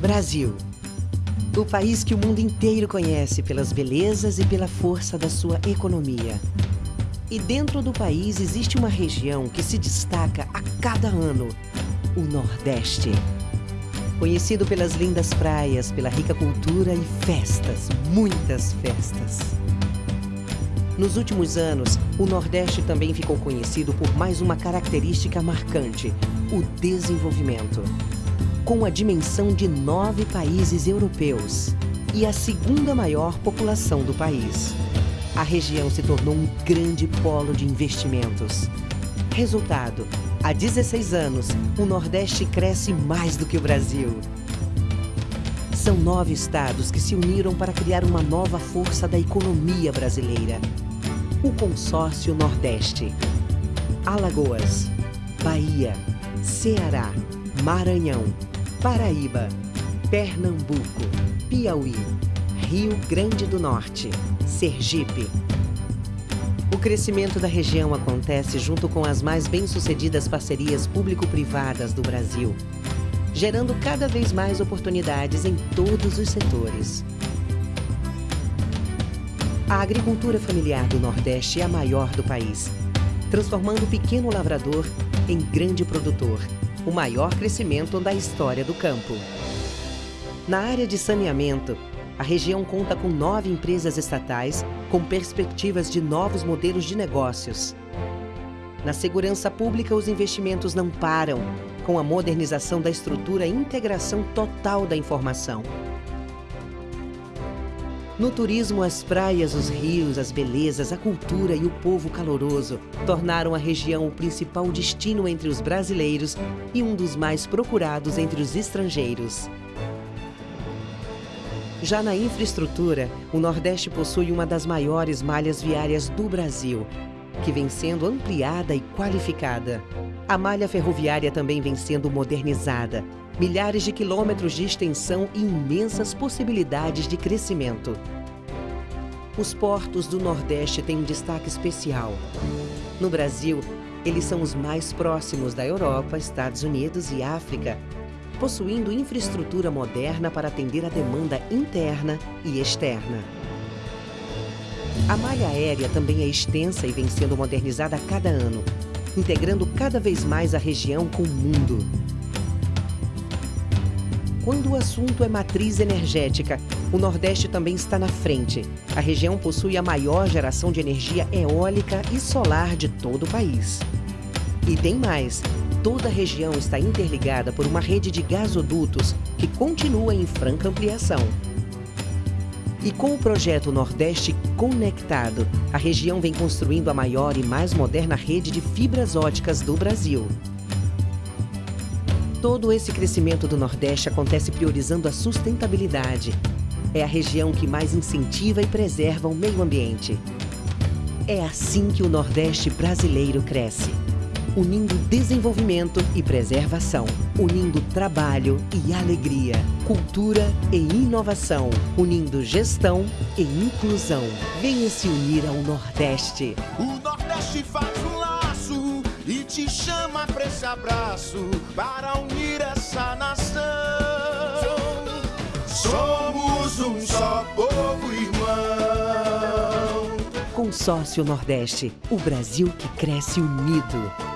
Brasil. O país que o mundo inteiro conhece pelas belezas e pela força da sua economia. E dentro do país existe uma região que se destaca a cada ano, o Nordeste. Conhecido pelas lindas praias, pela rica cultura e festas, muitas festas. Nos últimos anos, o Nordeste também ficou conhecido por mais uma característica marcante, o desenvolvimento. Com a dimensão de nove países europeus e a segunda maior população do país, a região se tornou um grande polo de investimentos. Resultado, há 16 anos, o Nordeste cresce mais do que o Brasil. São nove estados que se uniram para criar uma nova força da economia brasileira. O Consórcio Nordeste. Alagoas, Bahia, Ceará, Maranhão, Paraíba, Pernambuco, Piauí, Rio Grande do Norte, Sergipe. O crescimento da região acontece junto com as mais bem-sucedidas parcerias público-privadas do Brasil, gerando cada vez mais oportunidades em todos os setores. A agricultura familiar do Nordeste é a maior do país, transformando o pequeno lavrador em grande produtor, o maior crescimento da história do campo. Na área de saneamento, a região conta com nove empresas estatais com perspectivas de novos modelos de negócios. Na segurança pública, os investimentos não param, com a modernização da estrutura e integração total da informação. No turismo, as praias, os rios, as belezas, a cultura e o povo caloroso tornaram a região o principal destino entre os brasileiros e um dos mais procurados entre os estrangeiros. Já na infraestrutura, o Nordeste possui uma das maiores malhas viárias do Brasil, que vem sendo ampliada e qualificada. A malha ferroviária também vem sendo modernizada. Milhares de quilômetros de extensão e imensas possibilidades de crescimento. Os portos do Nordeste têm um destaque especial. No Brasil, eles são os mais próximos da Europa, Estados Unidos e África, possuindo infraestrutura moderna para atender a demanda interna e externa. A malha aérea também é extensa e vem sendo modernizada a cada ano, integrando cada vez mais a região com o mundo. Quando o assunto é matriz energética, o Nordeste também está na frente. A região possui a maior geração de energia eólica e solar de todo o país. E tem mais, toda a região está interligada por uma rede de gasodutos que continua em franca ampliação. E com o projeto Nordeste Conectado, a região vem construindo a maior e mais moderna rede de fibras óticas do Brasil. Todo esse crescimento do Nordeste acontece priorizando a sustentabilidade. É a região que mais incentiva e preserva o meio ambiente. É assim que o Nordeste brasileiro cresce unindo desenvolvimento e preservação, unindo trabalho e alegria, cultura e inovação, unindo gestão e inclusão. Venha se unir ao Nordeste. O Nordeste faz um laço e te chama para esse abraço para unir essa nação. Somos um só povo irmão. Consórcio Nordeste, o Brasil que cresce unido.